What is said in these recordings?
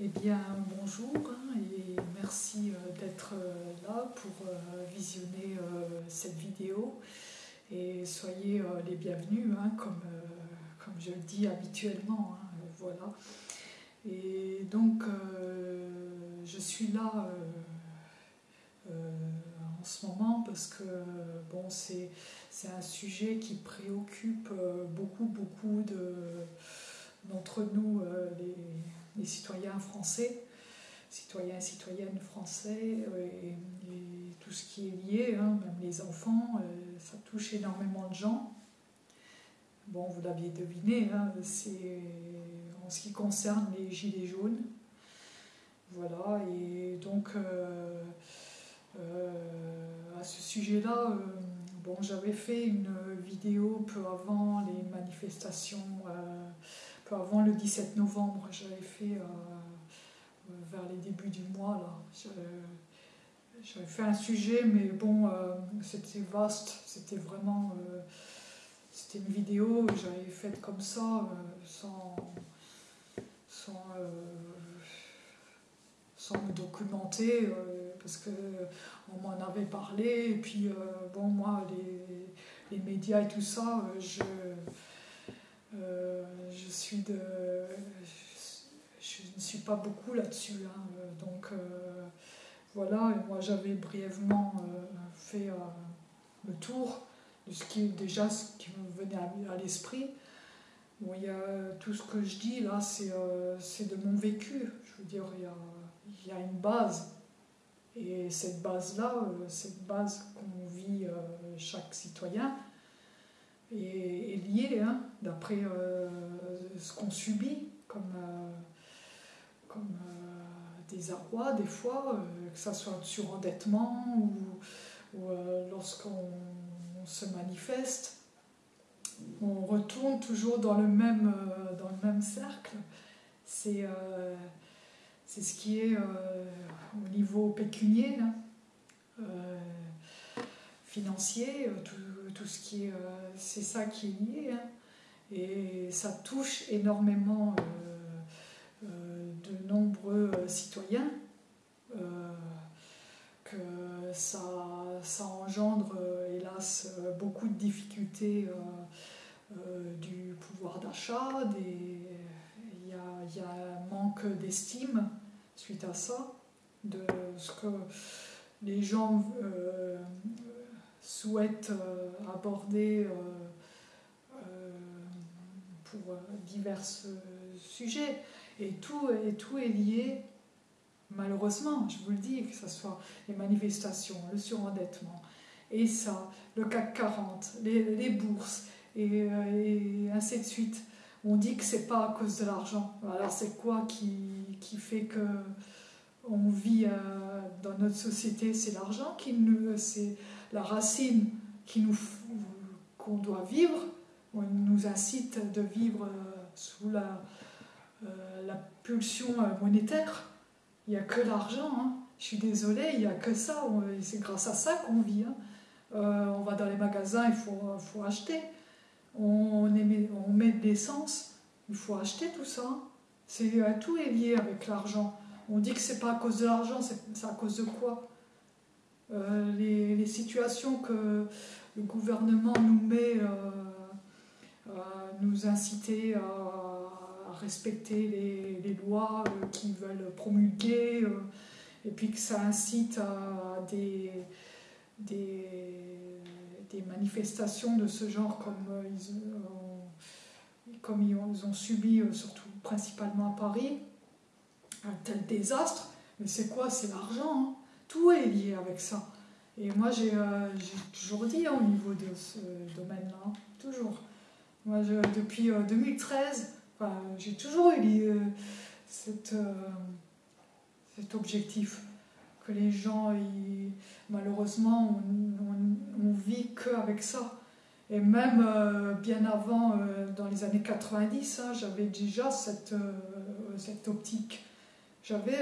Eh bien, bonjour hein, et merci euh, d'être euh, là pour euh, visionner cette vidéo. Et soyez les bienvenus, hein, comme, comme je le dis habituellement. Hein, voilà. Et donc, je suis là en ce moment parce que bon, c'est un sujet qui préoccupe beaucoup, beaucoup d'entre nous, les les citoyens français, citoyens et citoyennes français, euh, et, tout ce qui est lié, hein, même les enfants, euh, ça touche énormément de gens. Bon, vous l'aviez deviné, hein, c'est en ce qui concerne les gilets jaunes. Voilà, et donc euh, à ce sujet-là, bon, j'avais fait une vidéo peu avant les manifestations avant le 17 novembre, j'avais fait euh, euh, vers les débuts du mois, là, j'avais fait un sujet, mais bon, euh, c'était vaste, c'était vraiment. c'était une vidéo que j'avais faite comme ça, sans. sans sans me documenter, parce qu'on m'en avait parlé, et puis bon, moi, les, les, médias et tout ça, je, euh, je suis. Je, ne suis pas beaucoup là-dessus. Hein, donc euh, voilà, et moi j'avais brièvement euh, fait le tour de ce qui déjà ce qui me venait à, l'esprit. Bon, y a, tout ce que je dis là, c'est de mon vécu. Je veux dire, il y a, y a une base. Et cette base-là, cette base qu'on vit chaque citoyen, est, lié, hein, d'après euh, ce qu'on subit comme, euh, comme euh, des arrois des fois, que ce soit surendettement ou, ou lorsqu'on se manifeste. On retourne toujours dans le même, dans le même cercle. C'est ce qui est au niveau pécunier, hein. Financier, tout, tout ce qui est. Euh, c'est ça qui est lié. Hein. Et ça touche énormément euh, euh, de nombreux citoyens. que ça, ça engendre, hélas, beaucoup de difficultés du pouvoir d'achat, il y a, y a, un manque d'estime suite à ça, de ce que les gens souhaite euh, aborder euh, euh, pour divers sujets. Et tout, et tout est lié, malheureusement, je vous le dis, que ce soit les manifestations, le surendettement, et ça, le CAC 40, les, bourses, et, ainsi de suite. On dit que c'est pas à cause de l'argent. Alors c'est quoi qui, qui, fait que on vit dans notre société? C'est l'argent qui nous, c'est la racine qu'on doit vivre, on nous incite de vivre euh, sous la, euh, pulsion euh, monétaire. Il n'y a que l'argent. Hein. Je suis désolée, il n'y a que ça. C'est grâce à ça qu'on vit. Hein. on va dans les magasins, il faut, acheter. On, met de l'essence, il faut acheter tout ça. C'est, tout est lié avec l'argent. On dit que c'est pas à cause de l'argent, c'est à cause de quoi? Euh, les, situations que le gouvernement nous met euh, à nous inciter à, respecter les, lois euh, qu'ils veulent promulguer, et puis que ça incite à des, manifestations de ce genre comme ils ont, comme ils ont subi, surtout principalement à Paris, un tel désastre. Mais c'est quoi? C'est l'argent. Hein. Tout est lié avec ça. Et moi, j'ai euh, toujours dit hein, au niveau de ce domaine-là, toujours. Moi, depuis 2013, euh, j'ai toujours eu euh, cette, cet objectif que les gens, malheureusement, on, on, vit qu'avec ça. Et même bien avant, dans les années 90, hein, j'avais déjà cette, cette optique. J'avais,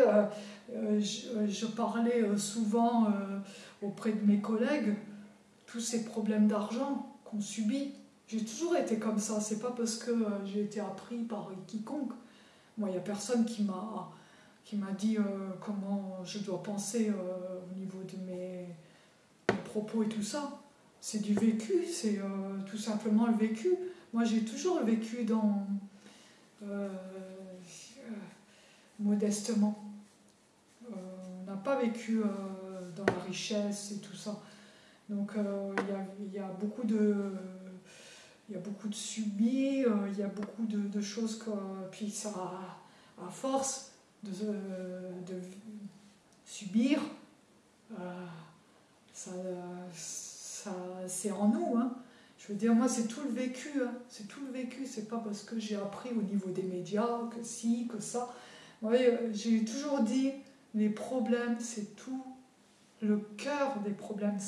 je, je, parlais souvent auprès de mes collègues tous ces problèmes d'argent qu'on subit. J'ai toujours été comme ça, c'est pas parce que euh, j'ai été appris par quiconque. Moi, il n'y a personne qui m'a qui m'a dit comment je dois penser au niveau de mes, propos et tout ça. C'est du vécu, c'est tout simplement le vécu. Moi, j'ai toujours vécu dans modestement. on n'a pas vécu dans la richesse et tout ça. Donc il y, a beaucoup de il y a beaucoup de subis, euh, il y a beaucoup de, choses que. Puis ça, à force de, de subir, euh, ça, ça c'est en nous. Hein. Je veux dire, moi, c'est tout le vécu. Hein. C'est tout le vécu. C'est pas parce que j'ai appris au niveau des médias que si, que ça. J'ai toujours dit, les problèmes, c'est tout. Le cœur des problèmes,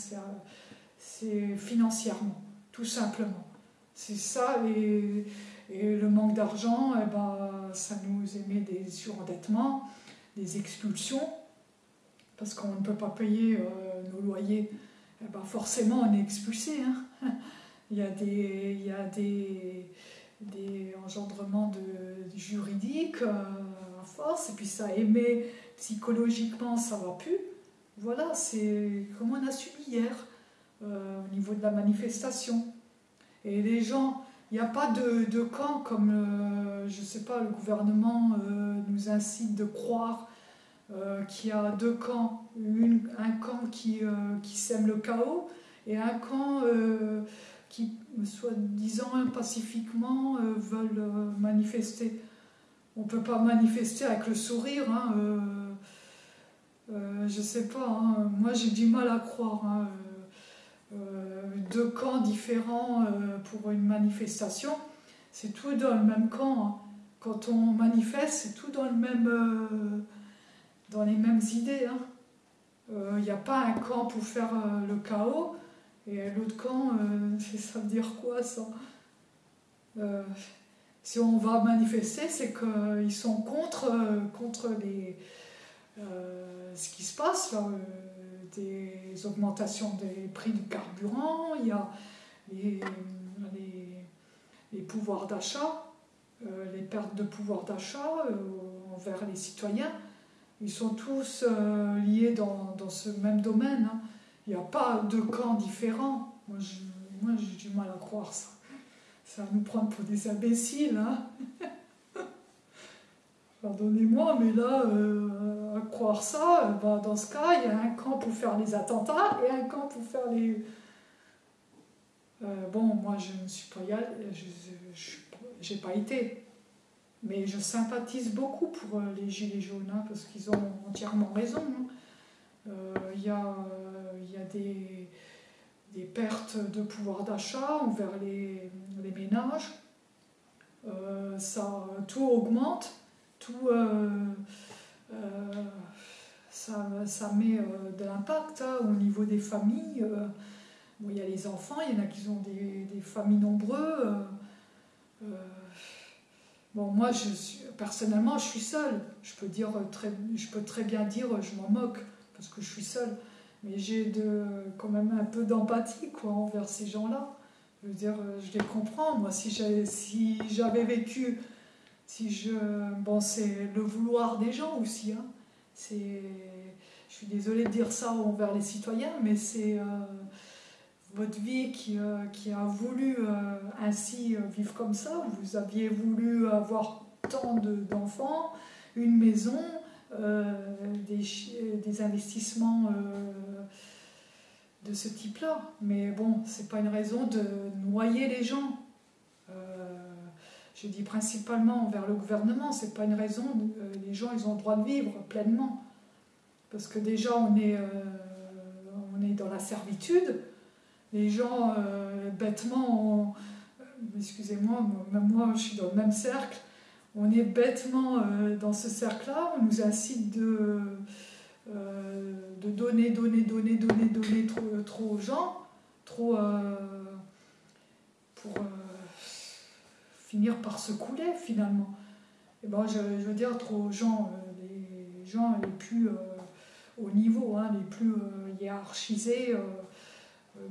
c'est financièrement, tout simplement. C'est ça, et, le manque d'argent, eh ben, ça nous émet des surendettements, des expulsions, parce qu'on ne peut pas payer euh, nos loyers. Eh ben, forcément, on est expulsé. Hein. il y a des, il y a des engendrements de, juridiques euh, et puis ça émet psychologiquement, ça va plus. Voilà, c'est comme on a subi hier euh, au niveau de la manifestation. Et les gens, il n'y a pas de, de, camp comme, euh, je ne sais pas, le gouvernement euh, nous incite de croire qu'il y a deux camps. un camp qui, qui sème le chaos et un camp qui, soi-disant pacifiquement, veulent manifester. On ne peut pas manifester avec le sourire. Hein, je ne sais pas, hein. moi j'ai du mal à croire. Hein, euh, deux camps différents euh, pour une manifestation, c'est tout dans le même camp. Quand on manifeste, c'est tout dans, le même, euh, dans les mêmes idées. Il n'y a pas un camp pour faire le chaos et l'autre camp, ça veut dire quoi ça? Si on va manifester, c'est qu'ils sont contre, contre les, ce qui se passe là des augmentations des prix du carburant, il y a les, les, pouvoirs d'achat, euh, les pertes de pouvoir d'achat euh, envers les citoyens. Ils sont tous euh, liés dans, dans, ce même domaine. Hein. Il n'y a pas de camps différents. Moi, j'ai du mal à croire ça. Ça va nous prendre pour des imbéciles. Hein Pardonnez-moi, mais là, euh, à croire ça, bah, dans ce cas, il y a un camp pour faire les attentats et un camp pour faire les. Euh, bon, moi, je ne suis pas y n'ai pas été. Mais je sympathise beaucoup pour euh, les Gilets jaunes, hein, parce qu'ils ont entièrement raison. Hein. Il y a des, des, pertes de pouvoir d'achat envers les, les ménages. ça, tout augmente tout, euh, euh, ça, ça, met euh, de l'impact hein, au niveau des familles. il y a les enfants, il y en a qui ont des, familles nombreuses. Bon, moi, je personnellement, je suis seule. Je peux, dire très, je peux très bien dire je m'en moque parce que je suis seule. Mais j'ai quand même un peu d'empathie quoi, envers ces gens-là. Je veux dire, je les comprends. Moi, si j'avais vécu si je, bon, c'est le vouloir des gens aussi. Hein. C'est, je suis désolée de dire ça envers les citoyens, mais c'est euh, votre vie qui, euh, a voulu euh, ainsi vivre comme ça. Vous aviez voulu avoir tant d'enfants, une maison, des, des, investissements de ce type-là. Mais bon, c'est pas une raison de noyer les gens je dis principalement envers le gouvernement, c'est pas une raison, euh, les gens ils ont le droit de vivre pleinement. Parce que déjà on est, euh, on est dans la servitude, les gens euh, bêtement, excusez-moi, même moi je suis dans le même cercle, on est bêtement dans ce cercle-là, on nous incite de, de donner, donner, donner, donner, donner trop, trop aux gens, trop pour finir par se couler finalement. Et ben, je, veux dire, trop gens, euh, les gens les plus euh, haut niveau, hein, les plus euh, hiérarchisés,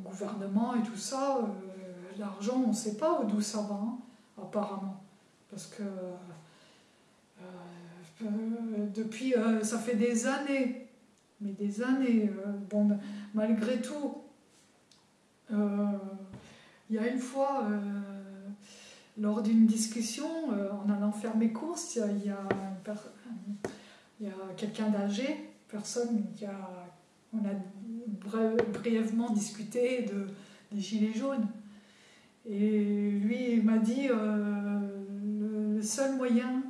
gouvernement et tout ça, l'argent, on ne sait pas d'où ça va, hein, apparemment. Parce que depuis, ça fait des années, mais des années, bon, malgré tout, il y a une fois, lors d'une discussion, en allant faire mes courses, il y a, y a quelqu'un d'âgé, personne qui a. On a brièvement discuté de, des Gilets jaunes. Et lui, il m'a dit euh, le, seul moyen.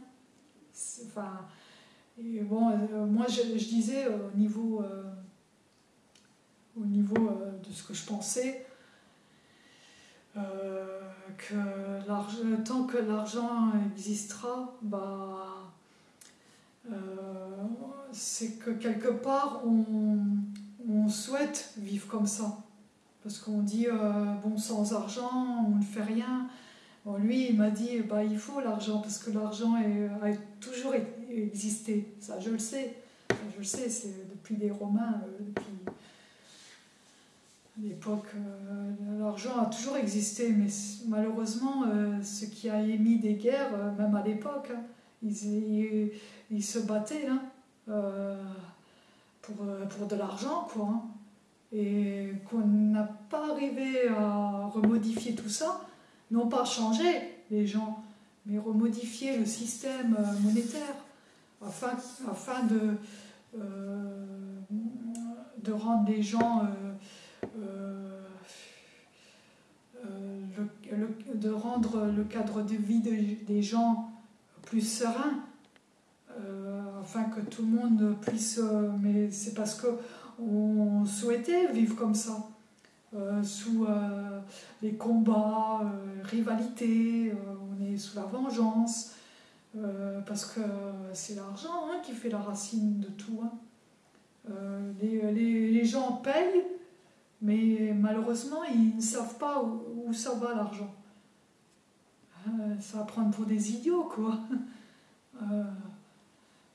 Enfin. Et bon, euh, moi, je, disais au niveau. Euh, au niveau de ce que je pensais, que tant que l'argent existera, bah, c'est que quelque part on, souhaite vivre comme ça. Parce qu'on dit, euh, bon, sans argent, on ne fait rien. Lui, il m'a dit, bah, il faut l'argent, parce que l'argent a toujours existé. Ça, je le sais. je le sais, c'est depuis les Romains, euh, depuis l'époque. Euh, l'argent a toujours existé, mais malheureusement, ce qui a émis des guerres, même à l'époque, hein, ils, se battaient. Hein. Euh, pour, euh, pour de l'argent, quoi. Hein. Et qu'on n'a pas arrivé à remodifier tout ça, non pas changer les gens, mais remodifier le système euh, monétaire afin, afin de, de rendre les gens de rendre le cadre de vie des gens plus serein afin que tout le monde puisse. Euh, mais c'est parce que on souhaitait vivre comme ça, euh, sous euh, les combats, rivalités, on est sous la vengeance, parce que c'est l'argent hein, qui fait la racine de tout. Hein. Les, les, les, gens payent, mais malheureusement, ils ne savent pas où, ça va l'argent. ça va prendre pour des idiots, quoi.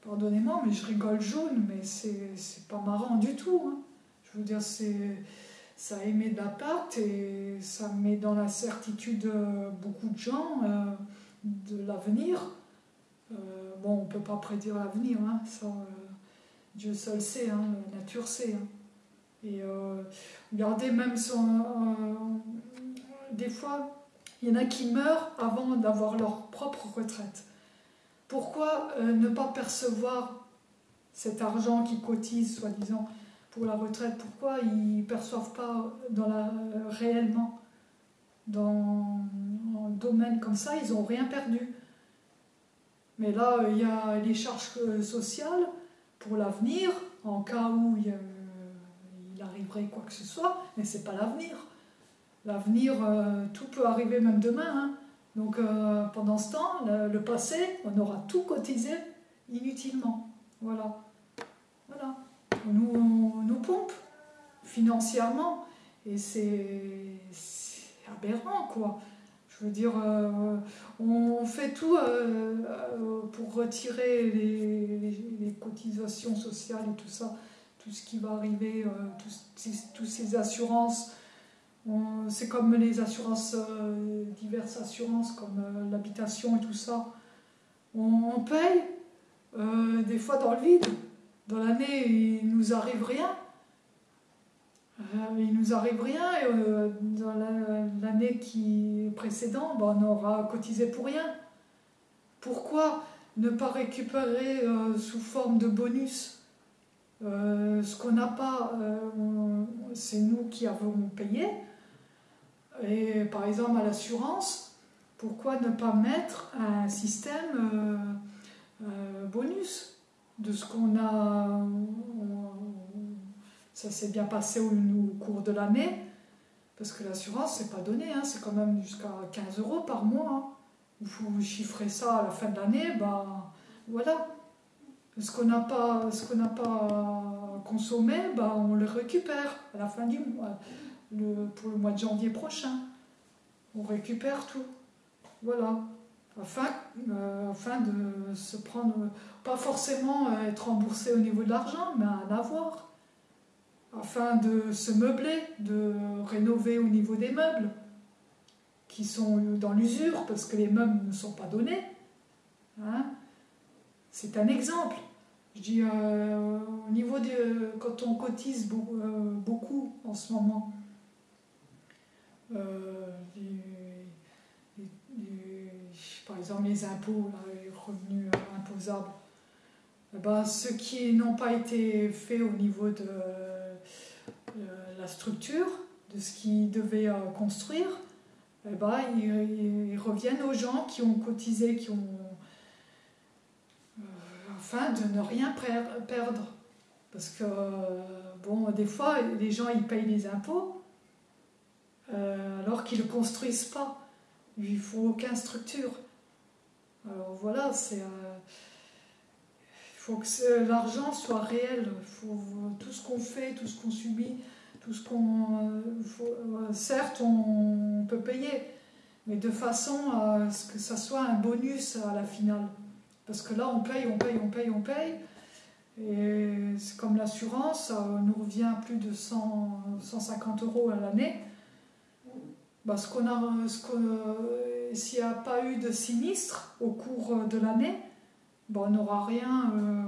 Pardonnez-moi, mais je rigole jaune, mais c'est pas marrant du tout. Hein. Je veux dire, ça émet de la pâte et ça met dans la certitude euh, beaucoup de gens euh, de l'avenir. Euh, bon, on ne peut pas prédire l'avenir, hein, ça, Dieu seul sait, hein, la nature sait. Hein. Et regardez, même des fois, il y en a qui meurent avant d'avoir leur propre retraite. Pourquoi ne pas percevoir cet argent qui cotise, soi-disant, pour la retraite Pourquoi ils ne perçoivent pas réellement dans un domaine comme ça Ils n'ont rien perdu. Mais là, il y a les charges sociales pour l'avenir, en cas où il, arriverait quoi que ce soit, mais ce n'est pas l'avenir. L'avenir, euh, tout peut arriver même demain. Hein. Donc euh, pendant ce temps, le, passé, on aura tout cotisé inutilement. Voilà. Voilà. Nous, nous pompe financièrement et c'est aberrant quoi. Je veux dire, euh, on fait tout euh, pour retirer les, cotisations sociales et tout ça, tout ce qui va arriver, toutes ces assurances c'est comme les assurances, euh, diverses assurances comme euh, l'habitation et tout ça. On, paye euh, des fois dans le vide. Dans l'année, il nous arrive rien. il nous arrive rien et dans l'année précédente, ben, on aura cotisé pour rien. Pourquoi ne pas récupérer sous forme de bonus? Ce qu'on n'a pas, c'est nous qui avons payé. Et par exemple, à l'assurance, pourquoi ne pas mettre un système euh, euh, bonus? De ce qu'on a. ça s'est bien passé au, cours de l'année, parce que l'assurance, c'est pas donné, hein, c'est quand même jusqu'à 15 euros par mois. Hein. Vous chiffrez ça à la fin de l'année, ben voilà. Ce qu'on n'a pas, ce qu'on n'a pas consommé, ben, on le récupère à la fin du mois pour le mois de janvier prochain. On récupère tout. Voilà. Afin, euh, afin de se prendre, pas forcément être remboursé au niveau de l'argent, mais en avoir. Afin de se meubler, de rénover au niveau des meubles qui sont dans l'usure parce que les meubles ne sont pas donnés. Hein. C'est un exemple. Je dis, au niveau de. Quand on cotise beaucoup, beaucoup en ce moment, par exemple les impôts, les revenus imposables, eh ben, ceux qui n'ont pas été faits au niveau de la structure, de ce qu'ils devaient construire, eh ben, ils, reviennent aux gens qui ont cotisé, qui ont. Euh, afin de ne rien perdre. Parce que, bon, des fois, les gens, ils payent les impôts, euh, alors qu'ils ne construisent pas. Il ne faut aucune structure. Alors voilà, c'est. Euh, il faut que l'argent soit réel. Faut, tout ce qu'on fait, tout ce qu'on subit, tout ce qu'on. Euh, certes, on peut payer, mais de façon à ce que ça soit un bonus à la finale. Parce que là, on paye, on paye, on paye, on paye. Et c'est comme l'assurance, ça nous revient plus de 100, 150 euros à l'année. Bah, ce qu'on a, s'il n'y a pas eu de sinistre au cours de l'année, bah, on n'aura rien. Euh,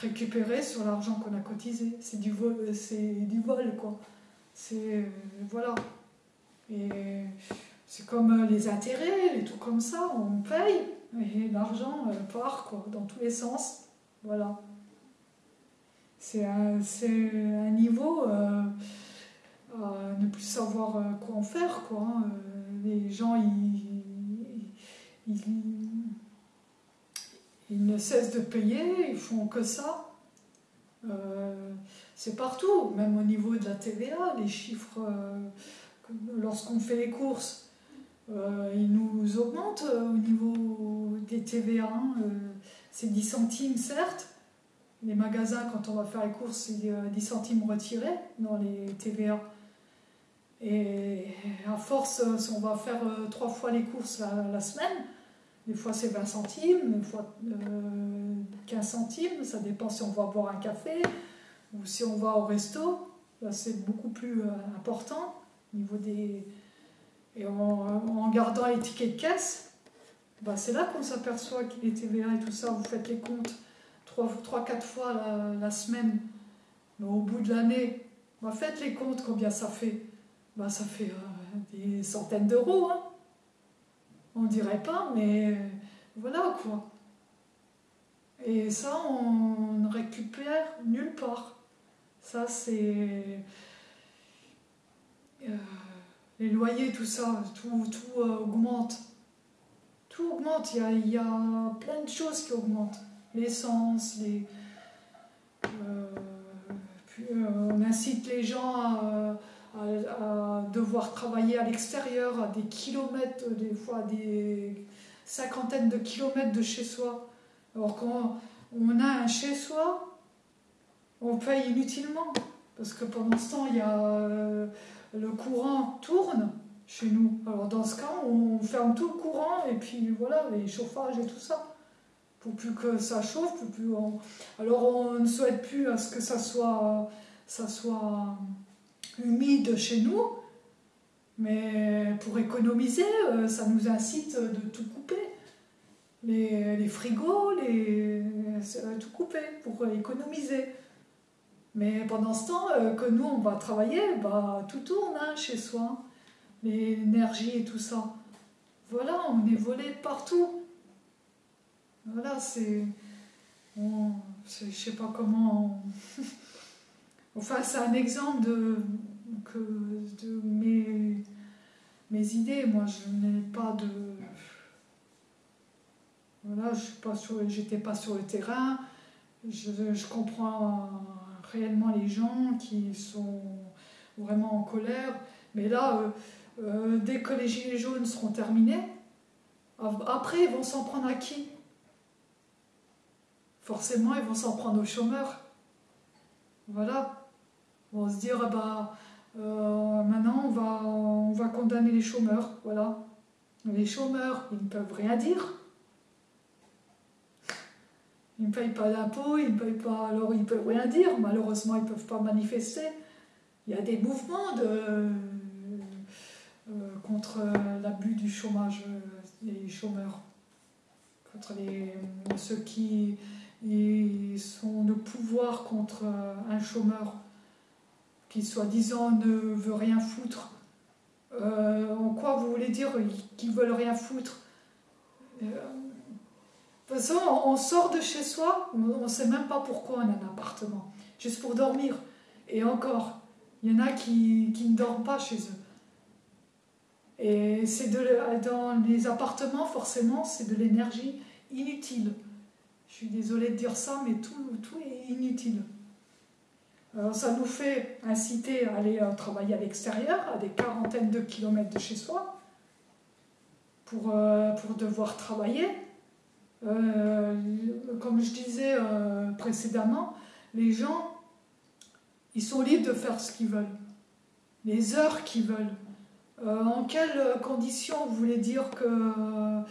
récupérer sur l'argent qu'on a cotisé. C'est du vol, c'est du vol quoi. C'est voilà. Et c'est comme les intérêts, les tout comme ça, on paye et l'argent part quoi, dans tous les sens. Voilà. C'est un, niveau euh, à ne plus savoir euh, quoi en faire quoi. Hein. Les gens ils, ils ne cessent de payer, ils font que ça. Euh, c'est partout, même au niveau de la TVA, les chiffres, euh, lorsqu'on fait les courses, euh, ils nous augmentent au niveau des TVA. Hein. c'est 10 centimes, certes. Les magasins, quand on va faire les courses, c'est 10 centimes retirés dans les TVA. Et à force, si on va faire trois fois les courses la semaine, des fois c'est 20 centimes, des fois 15 euh, centimes, ça dépend si on va boire un café ou si on va au resto. C'est beaucoup plus euh, important au niveau des. Et en, gardant les tickets de caisse, bah c'est là qu'on s'aperçoit qu'il est TVA et tout ça. Vous faites les comptes 3-4 fois la, semaine, mais au bout de l'année, bah faites les comptes combien ça fait. Bah ça fait euh, des centaines d'euros. Hein. On dirait pas, mais voilà quoi. Et ça, on ne récupère nulle part. Ça, c'est. Euh, les loyers, tout ça, tout, tout euh, augmente. Tout augmente. Il y, a, y, a, plein de choses qui augmentent. L'essence, les. On incite les gens à à, devoir travailler à l'extérieur, à des kilomètres, des fois des cinquantaines de kilomètres de chez soi. Alors quand on a un chez soi, on paye inutilement. Parce que pendant ce temps, il y a, euh, le courant tourne chez nous. Alors dans ce cas, on ferme tout le courant et puis voilà, les chauffages et tout ça. Pour plus que ça chauffe, pour plus alors on ne souhaite plus à ce que ça soit, ça soit humide chez nous, mais pour économiser, euh, ça nous incite de tout couper. Les, frigos, les, tout couper pour économiser. Mais pendant ce temps euh, que nous, on va travailler, bah, tout tourne hein, chez soi. L'énergie et tout ça. Voilà, on est volé partout. Voilà, c'est... Je sais pas comment... enfin, c'est un exemple de, de mes, mes idées. Moi, je n'ai pas de. Voilà, je n'étais pas, pas sur le terrain. Je, je, comprends réellement les gens qui sont vraiment en colère. Mais là, euh, euh, dès que les gilets jaunes seront terminés, après, ils vont s'en prendre à qui? Forcément, ils vont s'en prendre aux chômeurs. Voilà. Ils vont se dire, bah, euh, maintenant, on va, on va condamner les chômeurs. Voilà. Les chômeurs, ils ne peuvent rien dire. Ils ne payent pas d'impôts, ils ne payent pas. Alors, ils ne peuvent rien dire. Malheureusement, ils ne peuvent pas manifester. Il y a des mouvements de, euh, contre l'abus du chômage des chômeurs. Contre les, ceux qui, sont de pouvoir contre un chômeur qui soi-disant ne veut rien foutre. en quoi vous voulez dire qu'ils veulent rien foutre? De toute façon, on sort de chez soi, on ne sait même pas pourquoi on a un appartement, juste pour dormir. Et encore, il y en a qui, ne dorment pas chez eux. Et c'est dans les appartements, forcément, c'est de l'énergie inutile. Je suis désolée de dire ça, mais tout est inutile. Alors ça nous fait inciter à aller euh, travailler à l'extérieur, à des quarantaines de kilomètres de chez soi, pour, euh, pour devoir travailler. Euh, comme je disais précédemment, les gens, ils sont libres de faire ce qu'ils veulent, les heures qu'ils veulent. en quelles conditions vous voulez dire que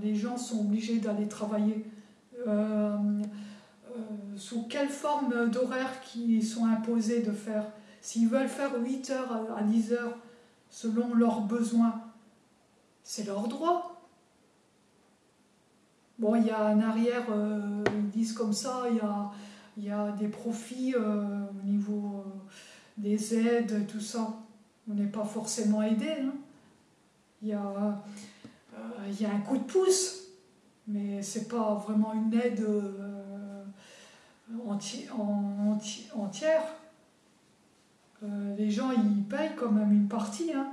les gens sont obligés d'aller travailler? Euh, sous quelle forme d'horaire qui sont imposés de faire. S'ils veulent faire 8 heures à 10 heures selon leurs besoins, c'est leur droit. Bon, il y a un arrière, euh, ils disent comme ça, il y a, y a des profits euh, au niveau des aides, tout ça. On n'est pas forcément aidé. Hein. Il, y a, y a un coup de pouce, mais c'est pas vraiment une aide entière. Euh, les gens ils payent quand même une partie. Hein.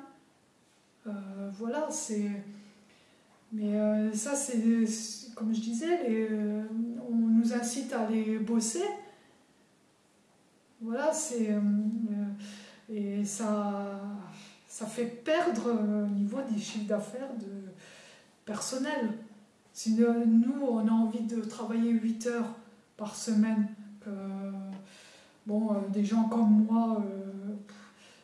Euh, voilà, c'est. Mais euh, ça, c'est. Comme je disais, on nous incite à aller bosser. Voilà, c'est. et ça, ça fait perdre au niveau des chiffres d'affaires de personnel. Si nous, on a envie de travailler 8 heures par semaine. Que, bon, euh, des gens comme moi, euh,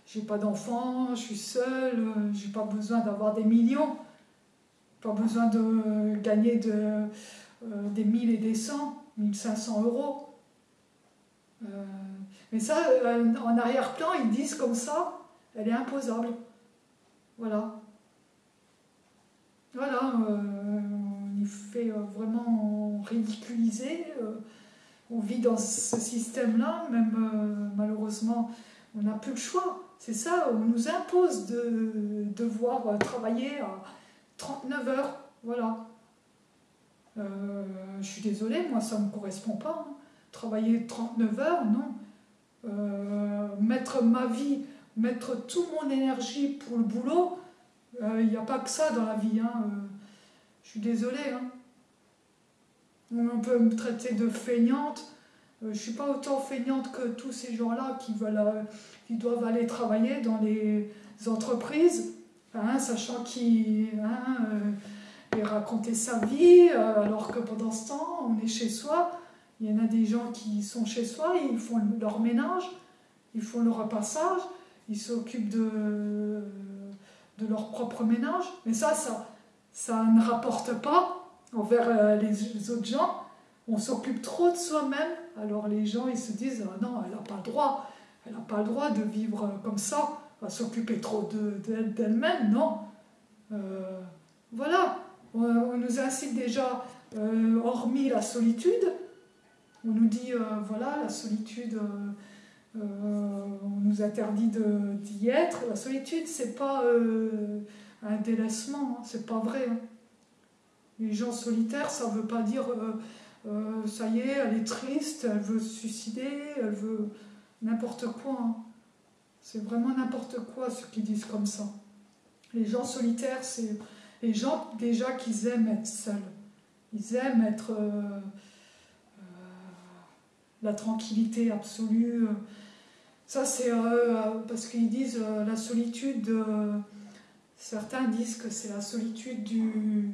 j'ai pas d'enfants, je suis seule, euh, j'ai pas besoin d'avoir des millions, pas besoin de gagner de, des 1000 et des 100, 1500 euros. mais ça, en arrière-plan, ils disent comme ça, elle est imposable. Voilà. Voilà, on y fait vraiment ridiculiser on vit dans ce système-là, même euh, malheureusement, on n'a plus le choix. C'est ça, on nous impose de devoir euh, travailler à 39 heures. Voilà. Euh, je suis désolée, moi ça ne me correspond pas. Hein. Travailler 39 heures, non. mettre ma vie, mettre toute mon énergie pour le boulot, il n'y a pas que ça dans la vie. Hein. je suis désolée. Hein. On peut me traiter de feignante. Euh, je suis pas autant feignante que tous ces gens-là qui, veulent, euh, qui doivent aller travailler dans les entreprises, hein, sachant qu'ils hein, euh, sa vie, alors que pendant ce temps, on est chez soi. Il y en a des gens qui sont chez soi, ils font leur ménage, ils font le repassage, ils s'occupent de, de leur propre ménage. Mais ça, ça, ça ne rapporte pas envers euh, les autres gens, on s'occupe trop de soi-même, alors les gens ils se disent ah non, elle n'a pas le droit, elle n'a pas le droit de vivre euh, comme ça, à s'occuper trop d'elle-même, non? Voilà, on, nous incite déjà, hormis la solitude, on nous dit voilà, la solitude, on nous interdit d'y être. La solitude, c'est pas un délaissement, hein, c'est pas vrai. Hein. Les gens solitaires, ça ne veut pas dire euh, euh, ça y est, elle est triste, elle veut se suicider, elle veut n'importe quoi. Hein. C'est vraiment n'importe quoi ce qu'ils disent comme ça. Les gens solitaires, c'est les gens déjà qui aiment être seuls. Ils aiment être euh, la tranquillité absolue. Ça, c'est parce qu'ils disent la solitude. certains disent que c'est la solitude du,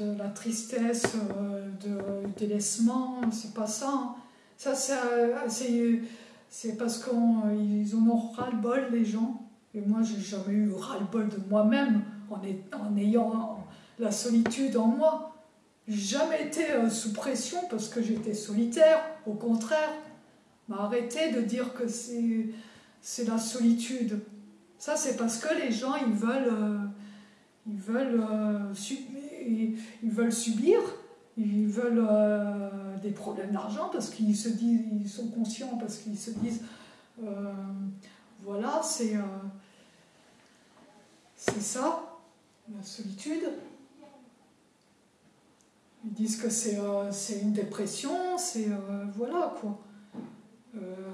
de la tristesse, euh, de délaissement, c'est pas ça. Hein. Ça, c'est parce qu'ils en ont ras-le-bol, les gens. Et moi, j'ai jamais eu ras-le-bol de moi-même en, ayant la solitude en moi. Jamais été sous pression parce que j'étais solitaire, au contraire. Mais arrêtez de dire que c'est la solitude. Ça, c'est parce que les gens, ils veulent ils veulent, euh, ils veulent subir, ils veulent euh, des problèmes d'argent parce qu'ils se disent, ils sont conscients parce qu'ils se disent, euh, voilà, c'est c'est ça, la solitude. Ils disent que c'est une dépression, c'est voilà quoi.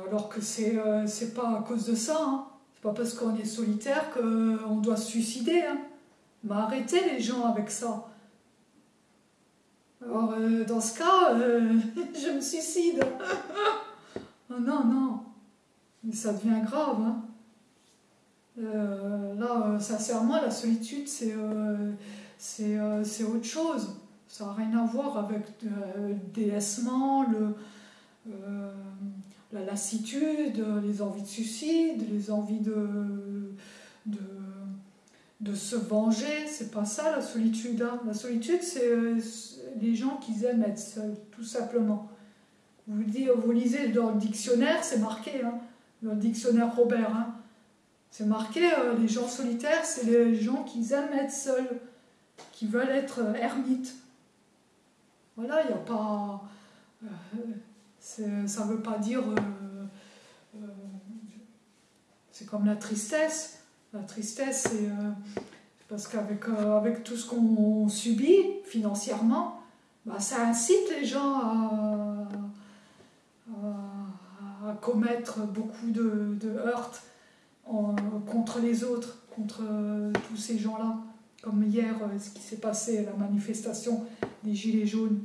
alors que c'est c'est pas à cause de ça. Hein. C'est pas parce qu'on est solitaire qu'on doit se suicider. Hein. Mais arrêtez les gens avec ça. Alors, euh, dans ce cas, euh, je me suicide. oh, non, non. Ça devient grave. Hein. Euh, là, sincèrement, la solitude, c'est c'est autre chose. Ça n'a rien à voir avec le délaissement, le, la lassitude, les envies de suicide, les envies de de se venger, c'est pas ça la solitude. Hein. La solitude, c'est euh, les gens qui aiment être seuls, tout simplement. Vous, vous lisez dans le dictionnaire, c'est marqué, hein, dans le dictionnaire Robert, hein. c'est marqué, euh, les gens solitaires, c'est les gens qui aiment être seuls, qui veulent être euh, ermites. Voilà, il n'y a pas... ça ne veut pas dire... c'est comme la tristesse la tristesse, c'est euh, parce qu'avec euh, tout ce qu'on subit financièrement, bah, ça incite les gens à, commettre beaucoup de, de heurts contre les autres, contre euh, tous ces gens-là. Comme hier, ce qui s'est passé, la manifestation des Gilets jaunes.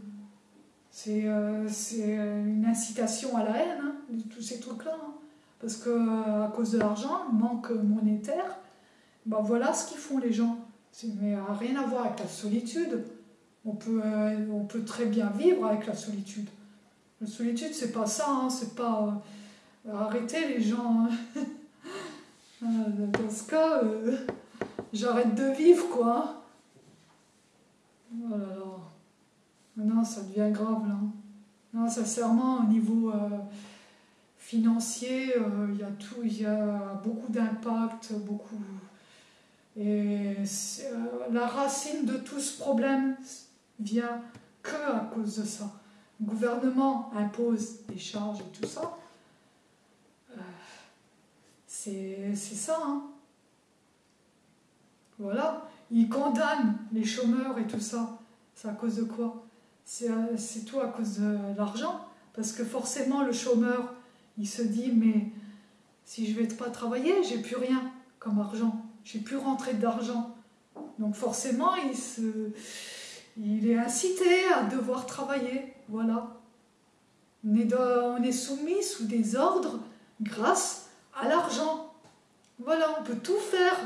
C'est une incitation à la haine, hein, de tous ces trucs-là. Hein. Parce que à cause de l'argent, manque monétaire, ben voilà ce qu'ils font les gens. Mais euh, rien à voir avec la solitude. On peut, euh, on peut très bien vivre avec la solitude. La solitude, c'est pas ça, hein, c'est pas euh, arrêter les gens. Hein. Dans ce cas, j'arrête de vivre, quoi. Oh là là. Non, ça devient grave, là. Non, sincèrement, au niveau financier, il y a tout, il y a beaucoup d'impact, beaucoup. Et euh, la racine de tout ce problème vient que à cause de ça. Le gouvernement impose des charges et tout ça. Euh, c'est ça. Hein. Voilà. Il condamne les chômeurs et tout ça. C'est à cause de quoi? C'est euh, tout à cause de l'argent. Parce que forcément, le chômeur, il se dit, mais si je vais pas travailler, j'ai plus rien comme argent. J'ai plus rentré d'argent. Donc forcément, il est incité à devoir travailler. Voilà. On est, on est soumis sous des ordres grâce à l'argent. Voilà, on peut tout faire.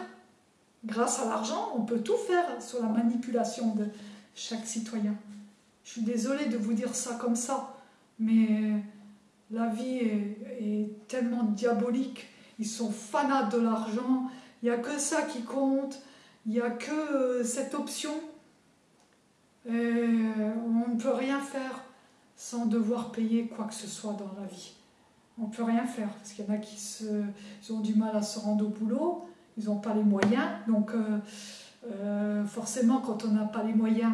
Grâce à l'argent, on peut tout faire sur la manipulation de chaque citoyen. Je suis désolée de vous dire ça comme ça, mais la vie est, tellement diabolique. Ils sont fanats de l'argent, il n'y a que ça qui compte, il n'y a que euh, cette option. Et on ne peut rien faire sans devoir payer quoi que ce soit dans la vie. On ne peut rien faire, parce qu'il y en a qui ont du mal à se rendre au boulot, ils n'ont pas les moyens, donc euh, euh, forcément quand on n'a pas les moyens,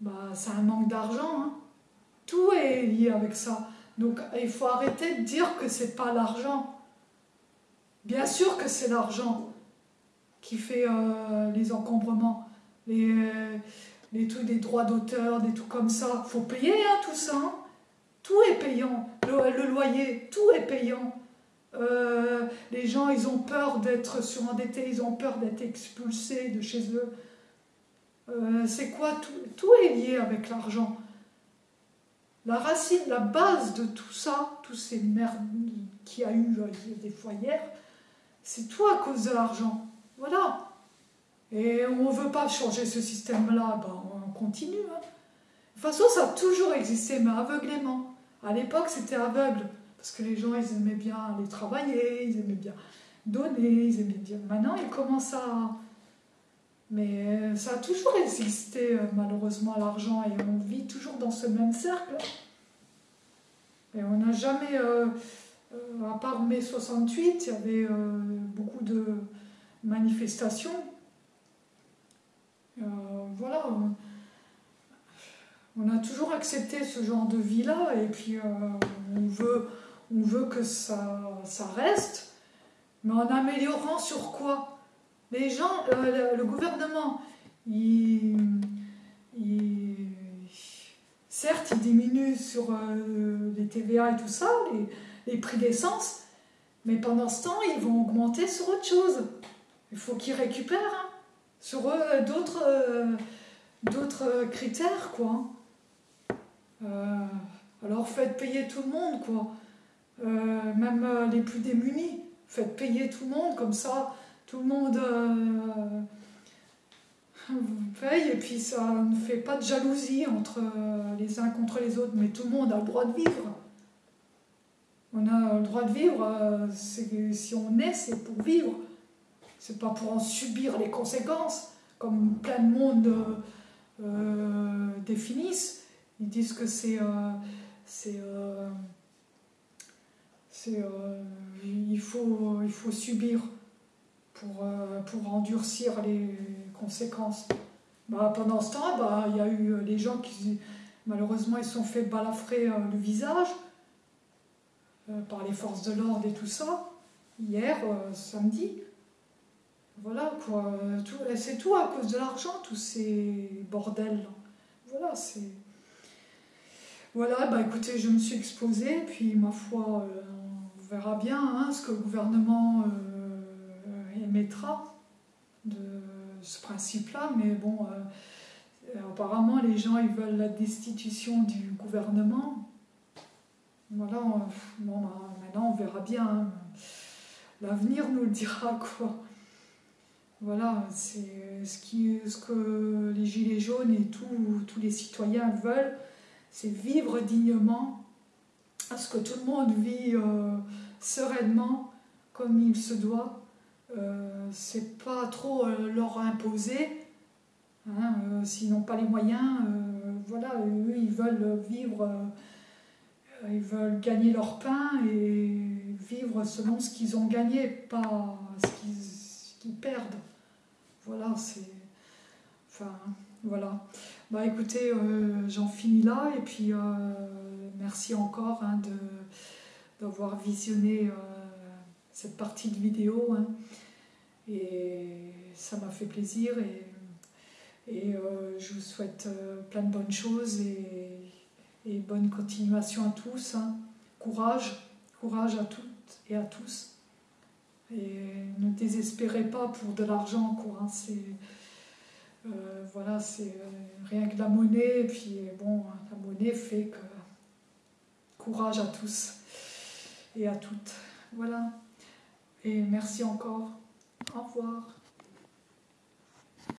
bah, c'est un manque d'argent. Hein. Tout est lié avec ça. Donc il faut arrêter de dire que c'est pas l'argent. Bien sûr que c'est l'argent, qui fait euh, les encombrements, les, euh, des droits d'auteur, des trucs comme ça. faut payer hein, tout ça. Hein. Tout est payant. Le, loyer, tout est payant. Euh, les gens, ils ont peur d'être surendettés, ils ont peur d'être expulsés de chez eux. c'est quoi? Tout est lié avec l'argent. La racine, la base de tout ça, tous ces merdes qu'il y a eu des foyers, c'est tout à cause de l'argent. Voilà. Et on ne veut pas changer ce système-là, ben on continue. Hein. De toute façon, ça a toujours existé, mais aveuglément. À l'époque, c'était aveugle, parce que les gens, ils aimaient bien aller travailler, ils aimaient bien donner, ils aimaient bien... Maintenant, ils commencent à... Mais ça a toujours existé, malheureusement, l'argent, et on vit toujours dans ce même cercle. Et on n'a jamais... Euh, euh, à part mai 68, il y avait euh, beaucoup de manifestation. Euh, voilà. on a toujours accepté ce genre de vie-là et puis on, veut, que ça reste, mais en améliorant sur quoi? Les gens, le, gouvernement, certes, il diminue sur les TVA et tout ça, les, prix d'essence, mais pendant ce temps, ils vont augmenter sur autre chose. Il faut qu'ils récupèrent hein, sur euh, d'autres critères, quoi. Euh, alors faites payer tout le monde, quoi. Euh, même les plus démunis. Faites payer tout le monde, comme ça, tout le monde paye, et puis ça ne fait pas de jalousie entre les uns contre les autres, mais tout le monde a le droit de vivre. On a le droit de vivre, euh, si on est, c'est pour vivre. C'est pas pour en subir les conséquences, comme plein de monde euh, euh, définissent. Ils disent que c'est. c'est il, faut, il faut subir pour, pour endurcir les conséquences. Bah, pendant ce temps, bah, il y a eu les gens qui, malheureusement, ils sont fait balafrer le visage. Euh, par les forces de l'ordre et tout ça, hier, euh, samedi. Voilà, quoi. C'est tout à cause de l'argent, tous ces bordels. Voilà, c'est. Voilà, bah écoutez, je me suis exposée, puis ma foi, euh, on verra bien hein, ce que le gouvernement émettra de ce principe-là, mais bon, apparemment les gens ils veulent la destitution du gouvernement. Voilà, bon, bah, maintenant on verra bien. Hein. L'avenir nous le dira quoi. Voilà, c'est ce, ce que les Gilets jaunes et tous les citoyens veulent, c'est vivre dignement, à ce que tout le monde vit euh, sereinement, comme il se doit. Euh, c'est pas trop euh, leur imposer, hein, euh, s'ils n'ont pas les moyens. voilà, eux, ils veulent vivre ils veulent gagner leur pain et vivre selon ce qu'ils ont gagné, pas ce qu'ils perdent. Voilà, c'est. Enfin, voilà. Bah écoutez, euh, j'en finis là et puis euh, merci encore hein, d'avoir visionné euh, cette partie de vidéo. Hein. Et ça m'a fait plaisir et, et je vous souhaite plein de bonnes choses et et bonne continuation à tous. Hein. Courage, courage à toutes et à tous. Et ne désespérez pas pour de l'argent, quoi. Hein. C'est euh, voilà, c'est euh, rien que la monnaie. Et puis bon, la monnaie fait que courage à tous et à toutes. Voilà. Et merci encore. Au revoir.